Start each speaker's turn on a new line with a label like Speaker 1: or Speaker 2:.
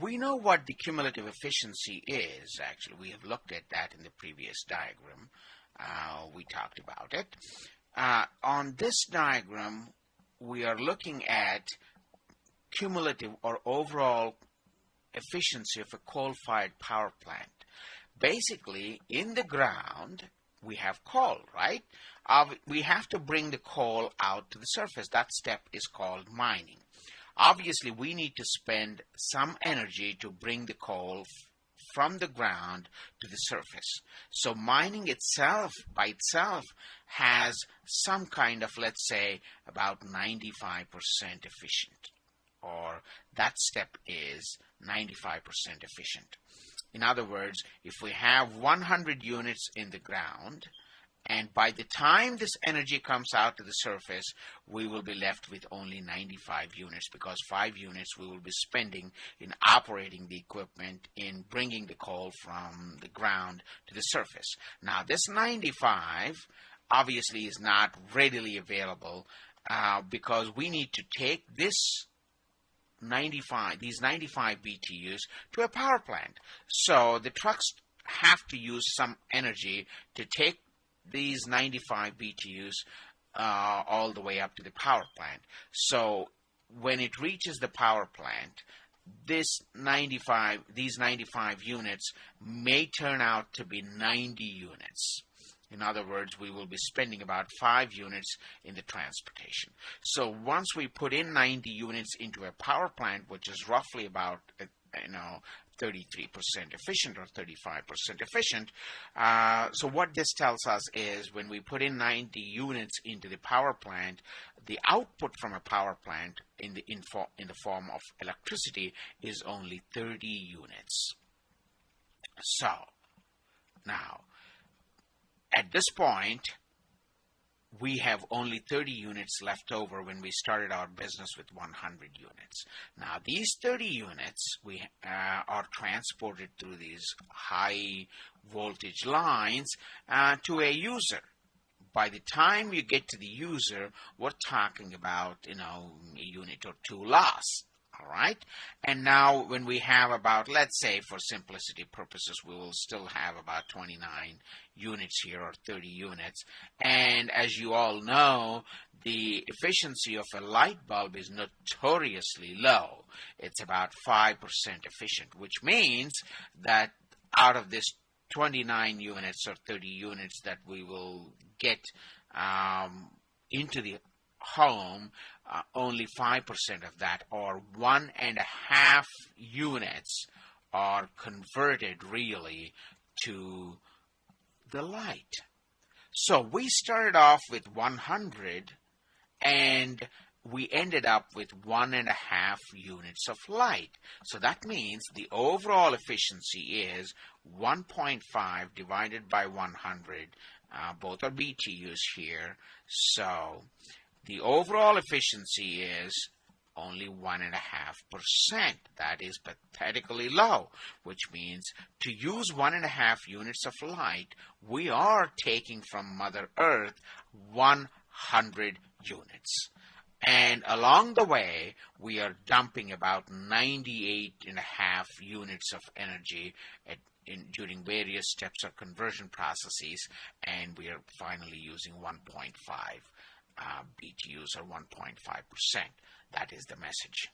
Speaker 1: we know what the cumulative efficiency is. Actually, we have looked at that in the previous diagram. Uh, we talked about it. Uh, on this diagram, we are looking at cumulative or overall efficiency of a coal-fired power plant. Basically, in the ground, we have coal, right? Uh, we have to bring the coal out to the surface. That step is called mining. Obviously, we need to spend some energy to bring the coal from the ground to the surface. So mining itself, by itself, has some kind of, let's say, about 95% efficient, or that step is 95% efficient. In other words, if we have 100 units in the ground, and by the time this energy comes out to the surface, we will be left with only 95 units because 5 units we will be spending in operating the equipment in bringing the coal from the ground to the surface. Now, this 95 obviously is not readily available uh, because we need to take this 95, these 95 BTUs to a power plant. So the trucks have to use some energy to take these 95 BTUs uh, all the way up to the power plant. So when it reaches the power plant, this 95, these 95 units may turn out to be 90 units. In other words, we will be spending about 5 units in the transportation. So once we put in 90 units into a power plant, which is roughly about you know 33% efficient or 35% efficient. Uh, so what this tells us is when we put in 90 units into the power plant, the output from a power plant in the, in, for, in the form of electricity is only 30 units. So, now, at this point, we have only 30 units left over when we started our business with 100 units. Now these 30 units we uh, are transported through these high voltage lines uh, to a user. By the time you get to the user, we're talking about, you know, a unit or two lost all right? And now when we have about let's say for simplicity purposes we will still have about 29 units here or 30 units. And as you all know the efficiency of a light bulb is notoriously low. It's about 5% efficient which means that out of this 29 units or 30 units that we will get um, into the home, uh, only 5% of that, or one and a half units, are converted really to the light. So we started off with 100 and we ended up with one and a half units of light. So that means the overall efficiency is 1.5 divided by 100. Uh, both are BTUs here. So the overall efficiency is only 1.5%. That is pathetically low, which means to use 1.5 units of light, we are taking from Mother Earth 100 units. And along the way, we are dumping about 98 and a half units of energy at, in, during various steps of conversion processes, and we are finally using 1.5 uh, BTUs are 1.5%. That is the message.